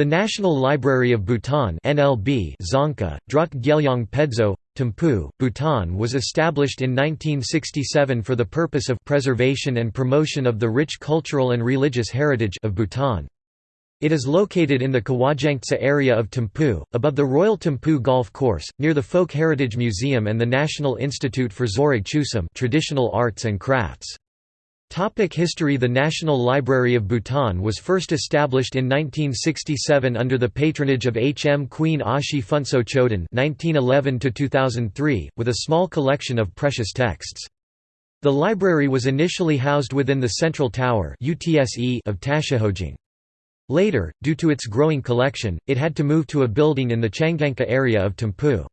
The National Library of Bhutan NLB Dzongkha, Druk Gyelyong Pedzo, Thimphu, Bhutan was established in 1967 for the purpose of preservation and promotion of the rich cultural and religious heritage of Bhutan. It is located in the Kawajangtse area of Thimphu, above the Royal Thimphu Golf Course, near the Folk Heritage Museum and the National Institute for Zorig Chusum traditional arts and crafts. Topic history The National Library of Bhutan was first established in 1967 under the patronage of H.M. Queen Ashi Phuntsho Chodon (1911–2003), with a small collection of precious texts. The library was initially housed within the Central Tower of Tashichho Dzong. Later, due to its growing collection, it had to move to a building in the Changangka area of Thimphu.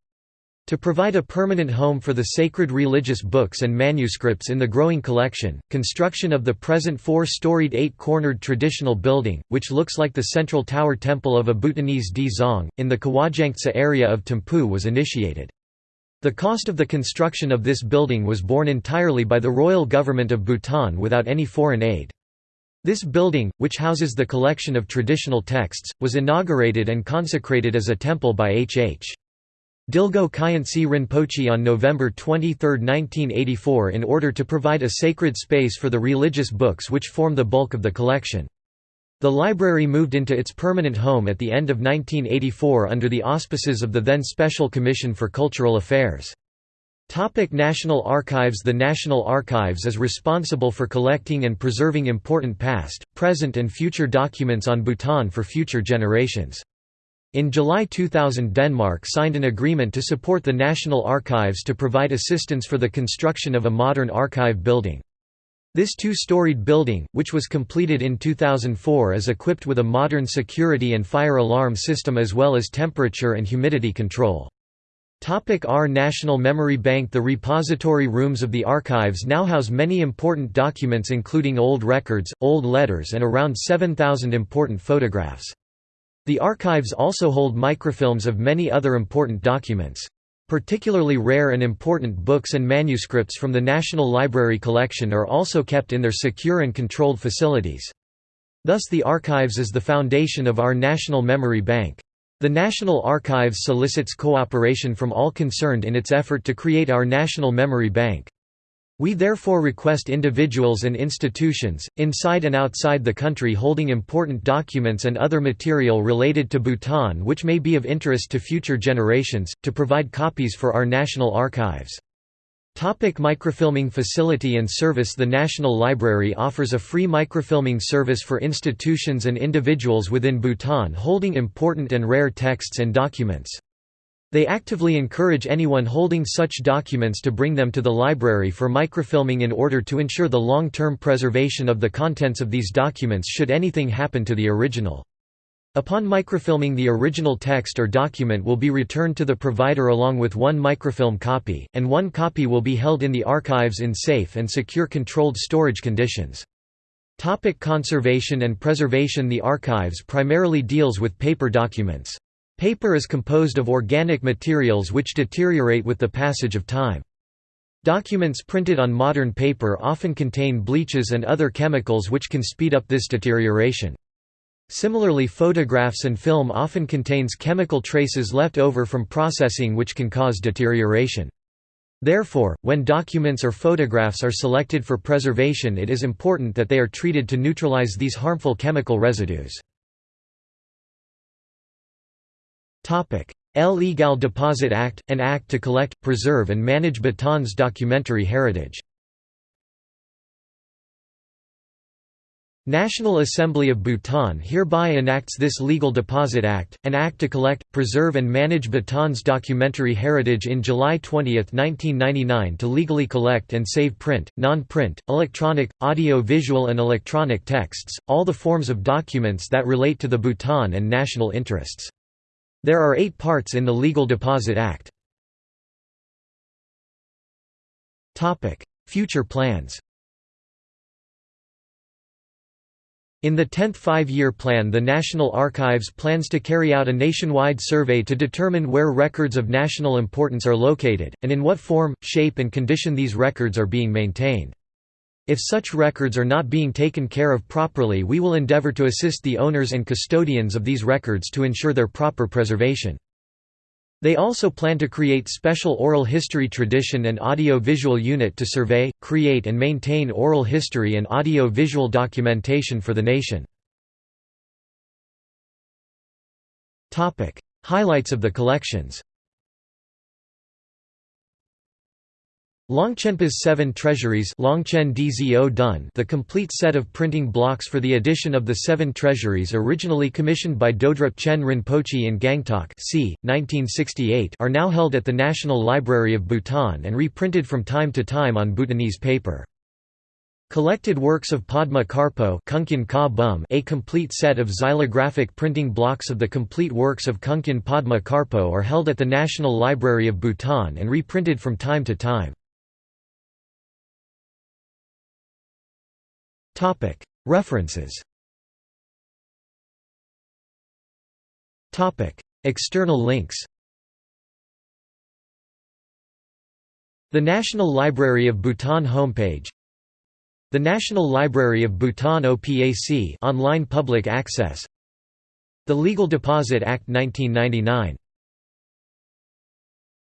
To provide a permanent home for the sacred religious books and manuscripts in the growing collection, construction of the present four-storied eight-cornered traditional building, which looks like the central tower temple of a Bhutanese Dzong, in the Kawajangtse area of Thimphu was initiated. The cost of the construction of this building was borne entirely by the royal government of Bhutan without any foreign aid. This building, which houses the collection of traditional texts, was inaugurated and consecrated as a temple by H. Dilgo Khyentse Rinpoche on November 23, 1984 in order to provide a sacred space for the religious books which form the bulk of the collection. The library moved into its permanent home at the end of 1984 under the auspices of the then Special Commission for Cultural Affairs. Topic National Archives The National Archives is responsible for collecting and preserving important past, present and future documents on Bhutan for future generations. In July 2000 Denmark signed an agreement to support the National Archives to provide assistance for the construction of a modern archive building. This two-storied building, which was completed in 2004 is equipped with a modern security and fire alarm system as well as temperature and humidity control. R National Memory Bank The repository rooms of the archives now house many important documents including old records, old letters and around 7,000 important photographs. The archives also hold microfilms of many other important documents. Particularly rare and important books and manuscripts from the National Library collection are also kept in their secure and controlled facilities. Thus the archives is the foundation of our National Memory Bank. The National Archives solicits cooperation from all concerned in its effort to create our National Memory Bank. We therefore request individuals and institutions, inside and outside the country holding important documents and other material related to Bhutan which may be of interest to future generations, to provide copies for our national archives. Topic microfilming facility and service The National Library offers a free microfilming service for institutions and individuals within Bhutan holding important and rare texts and documents. They actively encourage anyone holding such documents to bring them to the library for microfilming in order to ensure the long-term preservation of the contents of these documents should anything happen to the original. Upon microfilming the original text or document will be returned to the provider along with one microfilm copy, and one copy will be held in the archives in safe and secure controlled storage conditions. Topic conservation and preservation The archives primarily deals with paper documents. Paper is composed of organic materials which deteriorate with the passage of time. Documents printed on modern paper often contain bleaches and other chemicals which can speed up this deterioration. Similarly photographs and film often contains chemical traces left over from processing which can cause deterioration. Therefore, when documents or photographs are selected for preservation it is important that they are treated to neutralize these harmful chemical residues. Legal Deposit Act, an act to collect, preserve and manage Bhutan's documentary heritage. National Assembly of Bhutan hereby enacts this Legal Deposit Act, an act to collect, preserve and manage Bhutan's documentary heritage in July 20, 1999 to legally collect and save print, non-print, electronic, audio-visual and electronic texts, all the forms of documents that relate to the Bhutan and national interests. There are eight parts in the Legal Deposit Act. Future plans In the 10th five-year plan the National Archives plans to carry out a nationwide survey to determine where records of national importance are located, and in what form, shape and condition these records are being maintained. If such records are not being taken care of properly we will endeavor to assist the owners and custodians of these records to ensure their proper preservation. They also plan to create special oral history tradition and audio-visual unit to survey, create and maintain oral history and audio-visual documentation for the nation. Highlights of the collections Longchenpa's Seven Treasuries Longchen DZO Dun the complete set of printing blocks for the edition of the Seven Treasuries originally commissioned by Dodrup Chen Rinpoche in Gangtok c. 1968 are now held at the National Library of Bhutan and reprinted from time to time on Bhutanese paper. Collected works of Padma Karpo a complete set of xylographic printing blocks of the complete works of Kunkhyen Padma Karpo are held at the National Library of Bhutan and reprinted from time to time. References. External links. The National Library of Bhutan homepage. The National Library of Bhutan OPAC online public access. The Legal Deposit Act 1999